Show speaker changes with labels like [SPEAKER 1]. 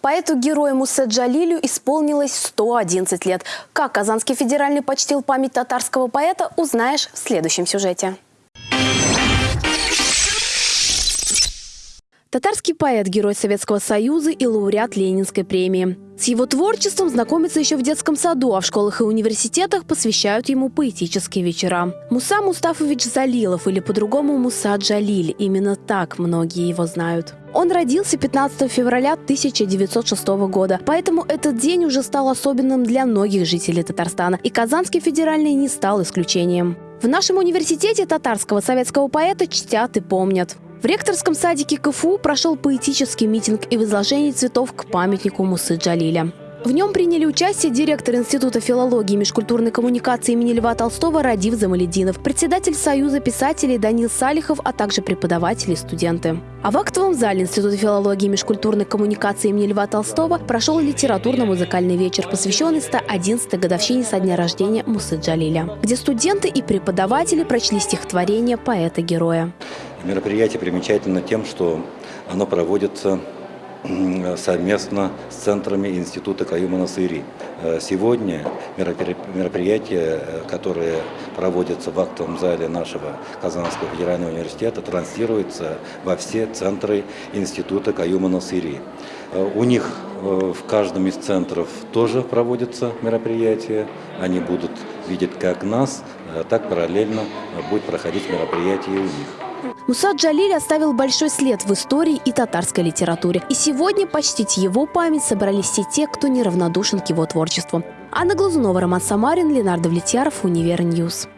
[SPEAKER 1] Поэту-герою Мусе Джалилю исполнилось 111 лет. Как Казанский федеральный почтил память татарского поэта, узнаешь в следующем сюжете. Татарский поэт, герой Советского Союза и лауреат Ленинской премии. С его творчеством знакомятся еще в детском саду, а в школах и университетах посвящают ему поэтические вечера. Муса Мустафович Залилов или по-другому Муса Джалиль. Именно так многие его знают. Он родился 15 февраля 1906 года, поэтому этот день уже стал особенным для многих жителей Татарстана, и Казанский федеральный не стал исключением. В нашем университете татарского советского поэта чтят и помнят. В ректорском садике КФУ прошел поэтический митинг и возложение цветов к памятнику Мусы Джалиля. В нем приняли участие директор Института филологии и межкультурной коммуникации имени Льва Толстого Радив Замалединов, председатель Союза писателей Данил Салихов, а также преподаватели и студенты. А в актовом зале Института филологии и межкультурной коммуникации имени Льва Толстого прошел литературно-музыкальный вечер, посвященный 111-й годовщине со дня рождения Мусы Джалиля, где студенты и преподаватели прочли стихотворение поэта-героя.
[SPEAKER 2] Мероприятие примечательно тем, что оно проводится совместно с центрами Института Каюма Насыри. Э, сегодня мероприятия, э, которые проводятся в актовом зале нашего Казанского федерального университета, транслируются во все центры Института Каюма Насыри. Э, у них в каждом из центров тоже проводятся мероприятия. Они будут видеть как нас, так параллельно будет проходить мероприятие у них.
[SPEAKER 1] Муса Джалиль оставил большой след в истории и татарской литературе. И сегодня почтить его память собрались все те, кто неравнодушен к его творчеству. Анна Глазунова, Роман Самарин, Ленар Давлетьяров, Univer News.